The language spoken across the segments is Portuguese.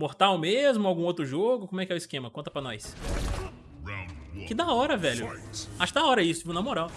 Mortal mesmo? Algum outro jogo? Como é que é o esquema? Conta pra nós. Que da hora, velho. Acho da hora isso, na moral.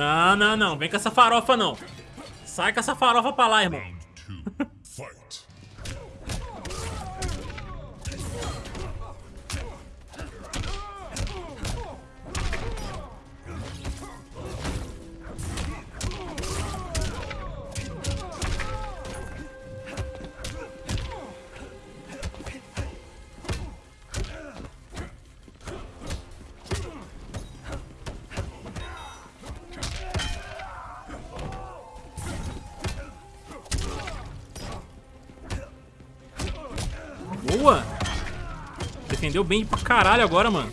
Não, não, não. Vem com essa farofa, não. Sai com essa farofa pra lá, irmão. Defendeu bem pra caralho agora, mano.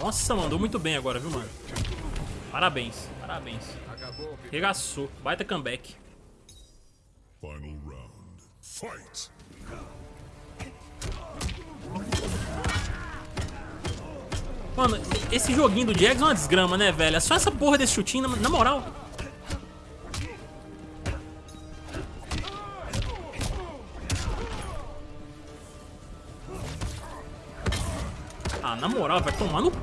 Nossa, mandou muito bem agora, viu, mano? Parabéns, parabéns. Regaçou. Baita comeback. Final round. Fight! Mano, esse joguinho do Jags é uma desgrama, né, velho? É só essa porra desse chutinho, na, na moral. Ah, na moral, vai tomar no c...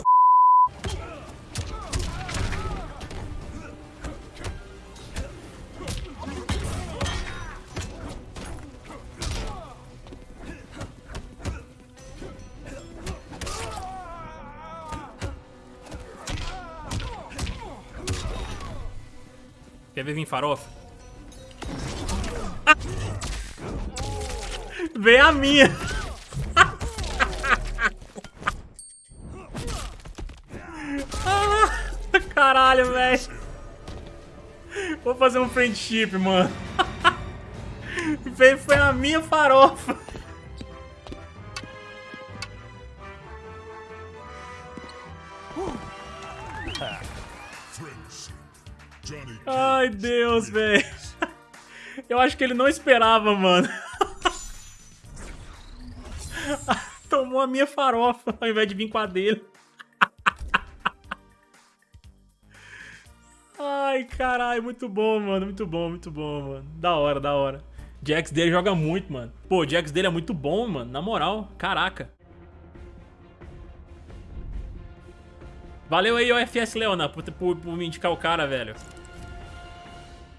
Quer ver vir farofa? Vem a minha! Caralho, velho! Vou fazer um friendship, mano. Foi a minha farofa. Ai, Deus, velho. Eu acho que ele não esperava, mano. Tomou a minha farofa ao invés de vir com a dele. Ai, caralho, muito bom, mano. Muito bom, muito bom, mano. Da hora, da hora. Jax dele joga muito, mano. Pô, o Jax dele é muito bom, mano. Na moral, caraca. Valeu aí, OFS Leona, por, por, por me indicar o cara, velho.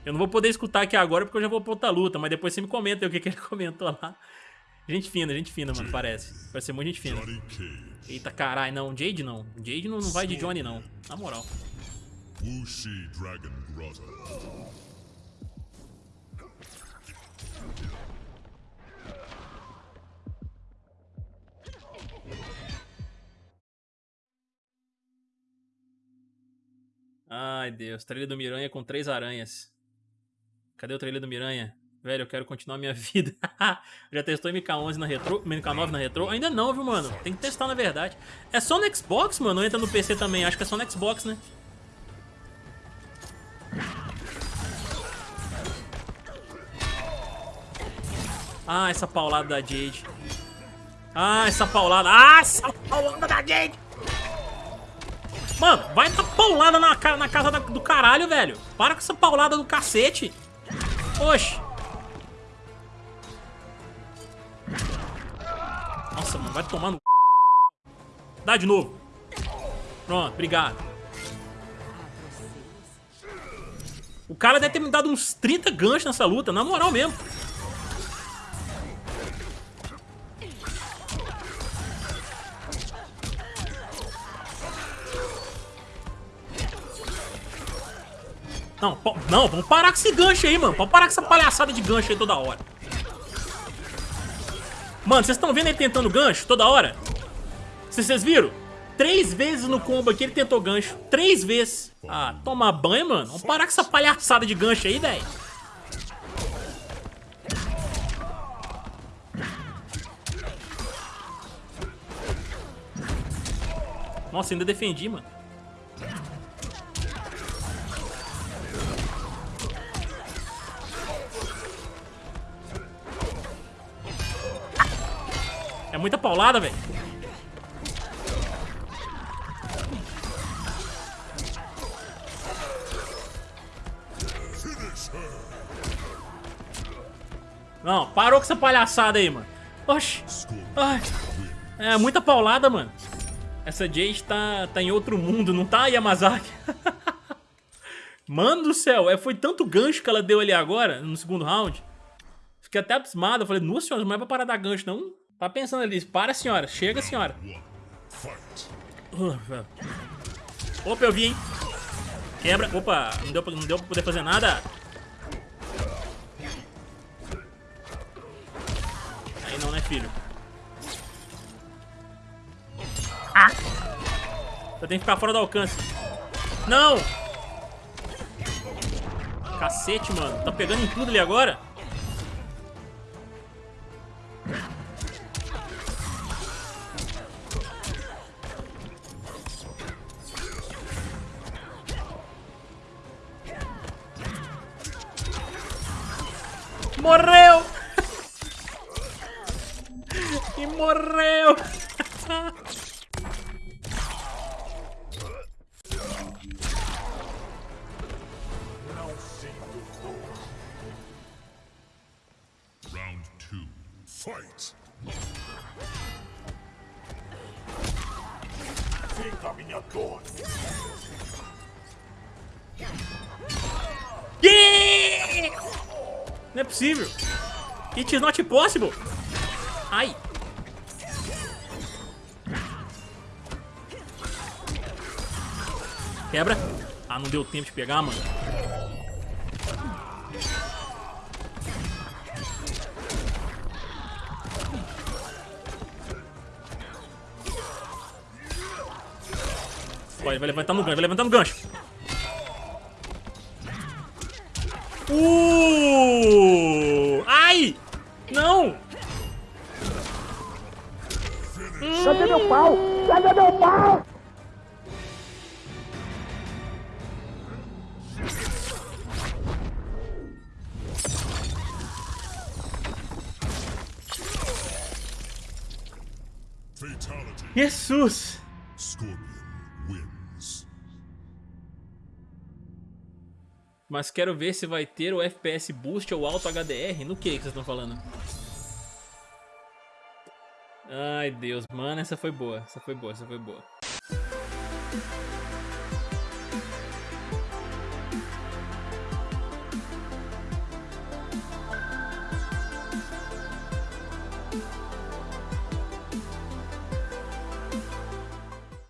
Eu não vou poder escutar aqui agora porque eu já vou pra outra luta, mas depois você me comenta aí o que, que ele comentou lá. Gente fina, gente fina, mano, parece. Vai ser muito gente fina. Eita, caralho, não. Jade não. Jade não, não vai de Johnny, não. Na moral. Wuxi Dragon. Ai, Deus. Trilha do Miranha com três aranhas. Cadê o trailer do Miranha? Velho, eu quero continuar minha vida. Já testou MK11 na retro? MK9 na retro? Ainda não, viu, mano? Tem que testar, na verdade. É só no Xbox, mano? Ou entra no PC também? Acho que é só no Xbox, né? Ah, essa paulada da Jade. Ah, essa paulada. Ah, essa paulada da Jade. Mano, vai dar paulada na, na casa do caralho, velho. Para com essa paulada do cacete. Oxe. Nossa, mano, vai tomar no... Dá de novo. Pronto, obrigado. O cara deve ter me dado uns 30 ganchos nessa luta, na moral mesmo. Não, não, vamos parar com esse gancho aí, mano. Vamos parar com essa palhaçada de gancho aí toda hora. Mano, vocês estão vendo ele tentando gancho toda hora? Vocês viram? Três vezes no combo aqui ele tentou gancho. Três vezes. Ah, toma banho, mano. Vamos parar com essa palhaçada de gancho aí, velho. Nossa, ainda defendi, mano. É muita paulada, velho. Não, parou com essa palhaçada aí, mano. Oxi. Ai. É muita paulada, mano. Essa Jade tá, tá em outro mundo, não tá, Yamazaki? mano do céu, é, foi tanto gancho que ela deu ali agora, no segundo round. Fiquei até abismado. Falei, nossa senhora, não é pra parar dar gancho, não. Tá pensando ali, para senhora, chega senhora. Opa, eu vi, hein. Quebra, opa, não deu, não deu pra poder fazer nada. Aí não, né, filho? Ah! Eu tenho que ficar fora do alcance. Não! Cacete, mano. Tá pegando em tudo ali agora? Morreu! e morreu! Round two, fight! Fica minha dor! Yeah! Não é possível. It is not possible. Ai. Quebra. Ah, não deu tempo de pegar, mano. Vai, vai levantar no gancho, vai levantar no gancho. Uh! Cadê meu pau? Cadê meu pau? Jesus! Scorpion. Mas quero ver se vai ter o FPS Boost ou Alto HDR. No que que vocês estão falando? Ai, Deus. Mano, essa foi boa. Essa foi boa, essa foi boa.